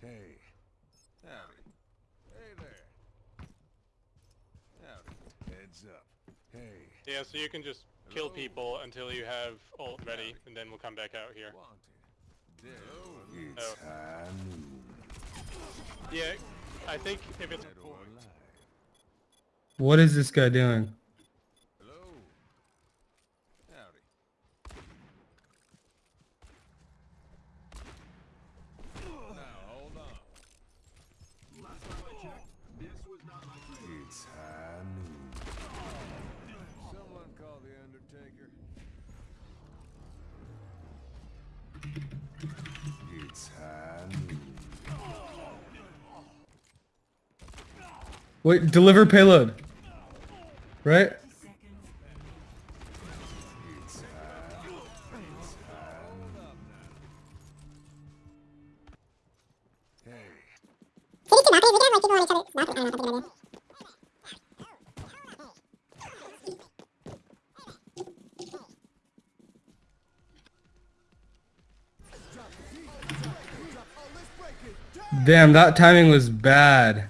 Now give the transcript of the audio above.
Hey. Howdy. Hey there. Howdy. Heads up. Hey. Yeah, so you can just kill people until you have ult ready, and then we'll come back out here. Wanted. Dead. Oh. It's Oh. high noon. Yeah, I think if it's Dead or alive. What is this guy doing? Know, deliver payload. Right? Damn, that timing was bad.